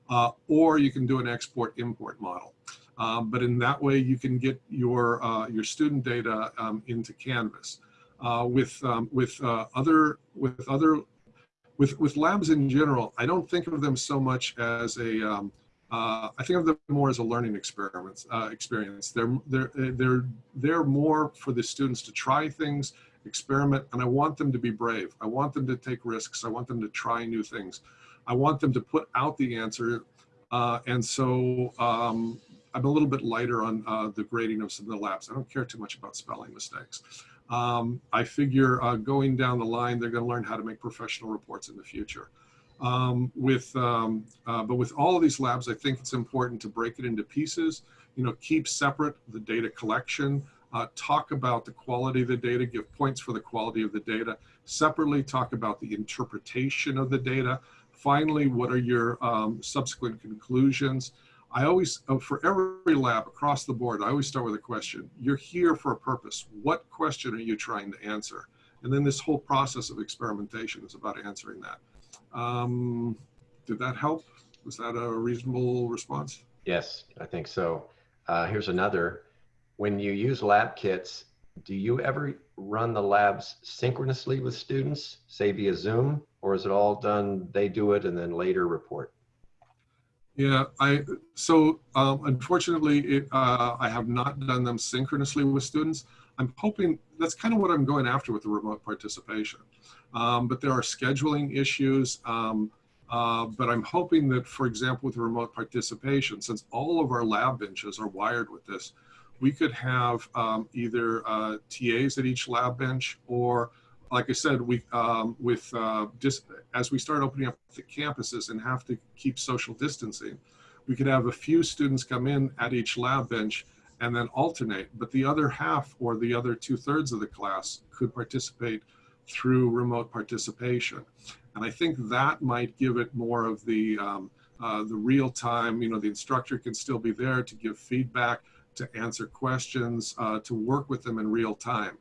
uh, or you can do an export import model. Um, but in that way, you can get your uh, your student data um, into Canvas. Uh, with um, with other with other with with labs in general, I don't think of them so much as a. Um, uh, I think of them more as a learning experiment. Uh, experience. They're they're they're they're more for the students to try things, experiment, and I want them to be brave. I want them to take risks. I want them to try new things. I want them to put out the answer, uh, and so um, I'm a little bit lighter on uh, the grading of some of the labs. I don't care too much about spelling mistakes. Um, I figure uh, going down the line, they're going to learn how to make professional reports in the future. Um, with, um, uh, but with all of these labs, I think it's important to break it into pieces, you know, keep separate the data collection, uh, talk about the quality of the data, give points for the quality of the data, separately talk about the interpretation of the data. Finally, what are your um, subsequent conclusions? I always, uh, for every lab across the board, I always start with a question. You're here for a purpose. What question are you trying to answer? And then this whole process of experimentation is about answering that. Um, did that help? Was that a reasonable response? Yes, I think so. Uh, here's another. When you use lab kits, do you ever run the labs synchronously with students, say via Zoom, or is it all done, they do it and then later report? Yeah, I so um, unfortunately, it, uh, I have not done them synchronously with students. I'm hoping that's kind of what I'm going after with the remote participation. Um, but there are scheduling issues. Um, uh, but I'm hoping that, for example, with remote participation, since all of our lab benches are wired with this, we could have um, either uh, TAs at each lab bench or like I said, we um, with uh, just as we start opening up the campuses and have to keep social distancing, we could have a few students come in at each lab bench and then alternate, but the other half or the other two thirds of the class could participate through remote participation. And I think that might give it more of the um, uh, the real time. You know, the instructor can still be there to give feedback, to answer questions, uh, to work with them in real time.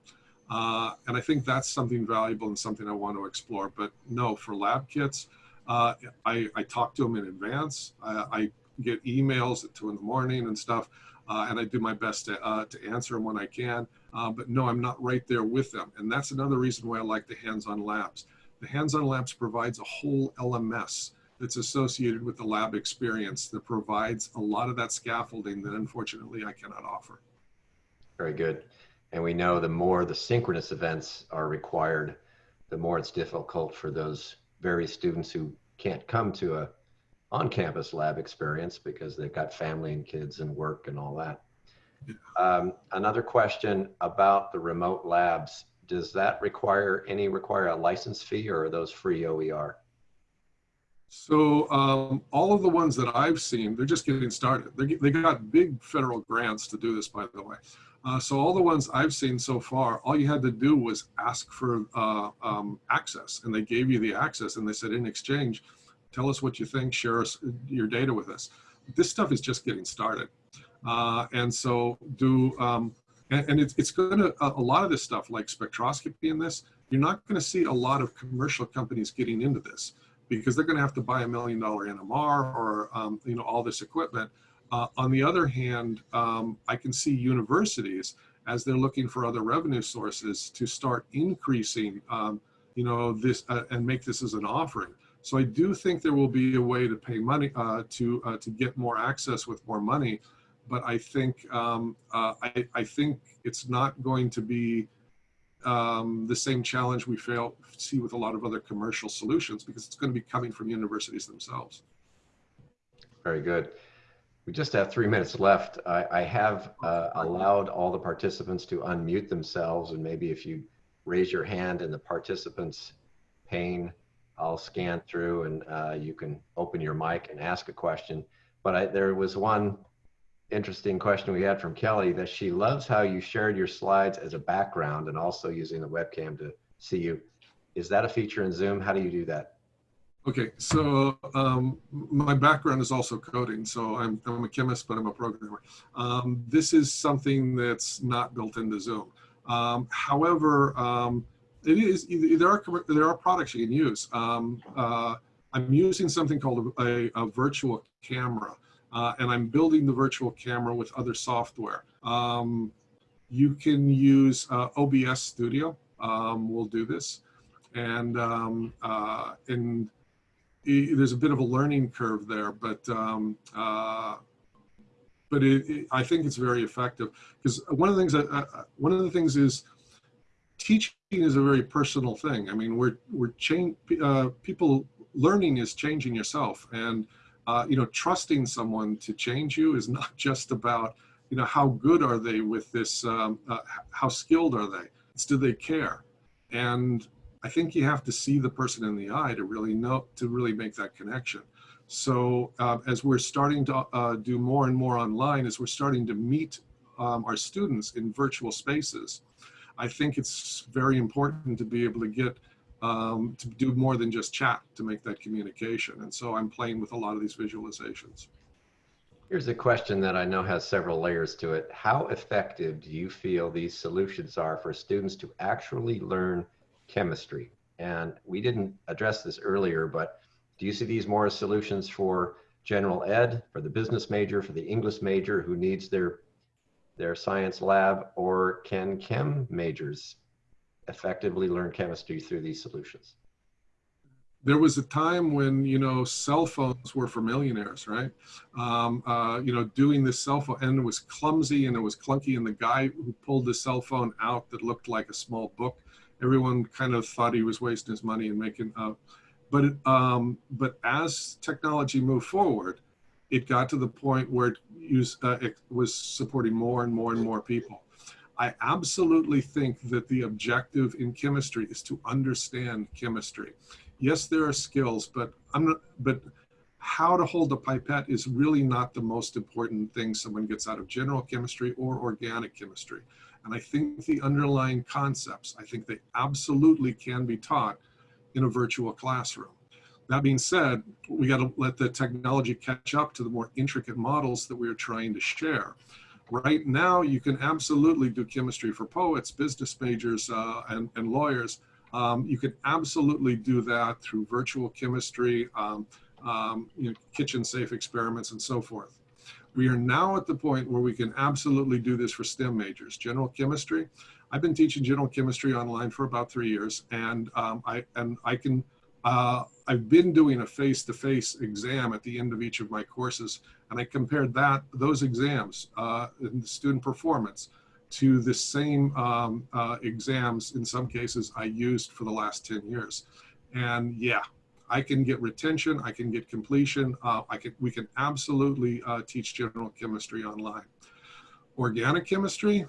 Uh, and I think that's something valuable and something I want to explore. But no, for lab kits, uh, I, I, talk to them in advance. I, I, get emails at two in the morning and stuff, uh, and I do my best to, uh, to answer them when I can. Uh, but no, I'm not right there with them. And that's another reason why I like the hands-on labs. The hands-on labs provides a whole LMS that's associated with the lab experience that provides a lot of that scaffolding that unfortunately I cannot offer. Very good. And we know the more the synchronous events are required, the more it's difficult for those very students who can't come to a on-campus lab experience because they've got family and kids and work and all that. Um, another question about the remote labs. Does that require any require a license fee or are those free OER? So um, all of the ones that I've seen, they're just getting started. They, they got big federal grants to do this, by the way. Uh, so all the ones I've seen so far, all you had to do was ask for uh, um, access and they gave you the access and they said in exchange, tell us what you think, share us, your data with us. this stuff is just getting started. Uh, and so do, um, and, and it's, it's going to, a, a lot of this stuff like spectroscopy in this, you're not going to see a lot of commercial companies getting into this because they're going to have to buy a million dollar NMR or, um, you know, all this equipment. Uh, on the other hand, um, I can see universities as they're looking for other revenue sources to start increasing, um, you know, this uh, and make this as an offering. So I do think there will be a way to pay money uh, to uh, to get more access with more money, but I think um, uh, I, I think it's not going to be um, the same challenge we fail, see with a lot of other commercial solutions because it's going to be coming from universities themselves. Very good. We just have three minutes left. I, I have uh, allowed all the participants to unmute themselves and maybe if you raise your hand in the participants pane, I'll scan through and uh, you can open your mic and ask a question. But I, there was one interesting question we had from Kelly that she loves how you shared your slides as a background and also using the webcam to see you. Is that a feature in Zoom? How do you do that? Okay, so um, my background is also coding. So I'm, I'm a chemist, but I'm a programmer. Um, this is something that's not built into Zoom. Um, however, um, it is there are there are products you can use. Um, uh, I'm using something called a, a virtual camera uh, and I'm building the virtual camera with other software. Um, you can use uh, OBS Studio. We'll do this, and um, uh, there's a bit of a learning curve there, but um, uh, but it, it, I think it's very effective because one of the things that, uh, one of the things is teaching is a very personal thing. I mean, we're we're change uh, people learning is changing yourself and uh, you know, trusting someone to change you is <laughs> not just about, you know, how good are they with this, um, uh, how skilled are they? It's do they care? And I think you have to see the person in the eye to really know, to really make that connection. So uh, as we're starting to uh, do more and more online, as we're starting to meet um, our students in virtual spaces, I think it's very important to be able to get um, to do more than just chat to make that communication. And so I'm playing with a lot of these visualizations. Here's a question that I know has several layers to it. How effective do you feel these solutions are for students to actually learn chemistry? And we didn't address this earlier, but do you see these more as solutions for general ed, for the business major, for the English major who needs their their science lab, or can chem majors effectively learn chemistry through these solutions? There was a time when, you know, cell phones were for millionaires, right? Um, uh, you know, doing this cell phone, and it was clumsy and it was clunky, and the guy who pulled the cell phone out that looked like a small book, everyone kind of thought he was wasting his money and making up. But, um, but as technology moved forward, it got to the point where it, used, uh, it was supporting more and more and more people. I absolutely think that the objective in chemistry is to understand chemistry. Yes, there are skills, but I'm not, but how to hold a pipette is really not the most important thing someone gets out of general chemistry or organic chemistry. And I think the underlying concepts, I think they absolutely can be taught in a virtual classroom. That being said, we got to let the technology catch up to the more intricate models that we are trying to share. Right now, you can absolutely do chemistry for poets, business majors, uh, and, and lawyers. Um, you can absolutely do that through virtual chemistry, um, um, you know, kitchen safe experiments, and so forth. We are now at the point where we can absolutely do this for STEM majors. General chemistry, I've been teaching general chemistry online for about three years, and um, I and I can uh, I've been doing a face-to-face -face exam at the end of each of my courses, and I compared that those exams uh, in the student performance to the same um, uh, exams in some cases I used for the last 10 years. And yeah, I can get retention, I can get completion, uh, I can, we can absolutely uh, teach general chemistry online. Organic chemistry,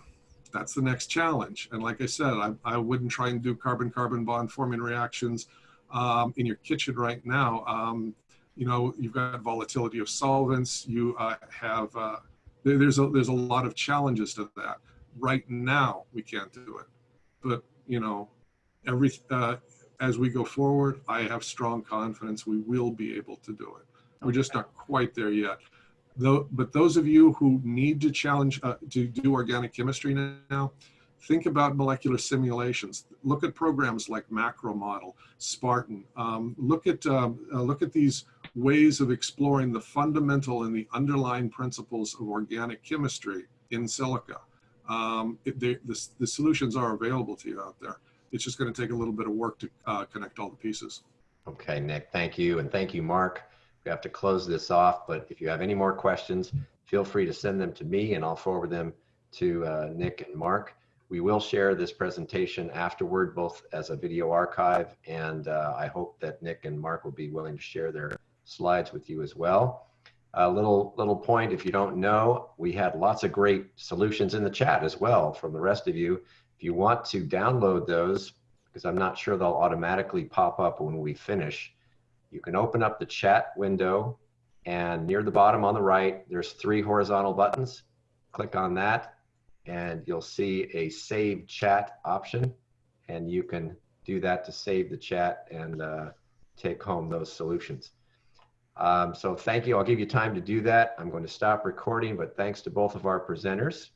that's the next challenge. And like I said, I, I wouldn't try and do carbon-carbon bond forming reactions um, in your kitchen right now. Um, you know, you've got volatility of solvents. You uh, have uh, there's a there's a lot of challenges to that. Right now, we can't do it, but you know, every uh, as we go forward, I have strong confidence we will be able to do it. We're just not quite there yet. Though, but those of you who need to challenge uh, to do organic chemistry now, think about molecular simulations. Look at programs like Macromodel, Spartan. Um, look at um, uh, look at these ways of exploring the fundamental and the underlying principles of organic chemistry in silico. Um, it, they, the, the solutions are available to you out there. It's just going to take a little bit of work to uh, connect all the pieces. Okay, Nick, thank you. And thank you, Mark. We have to close this off, but if you have any more questions, feel free to send them to me and I'll forward them to uh, Nick and Mark. We will share this presentation afterward, both as a video archive, and uh, I hope that Nick and Mark will be willing to share their slides with you as well. A little, little point, if you don't know, we had lots of great solutions in the chat as well from the rest of you. If you want to download those, because I'm not sure they'll automatically pop up when we finish, you can open up the chat window and near the bottom on the right, there's three horizontal buttons. Click on that and you'll see a save chat option and you can do that to save the chat and uh, take home those solutions. Um, so thank you. I'll give you time to do that. I'm going to stop recording, but thanks to both of our presenters.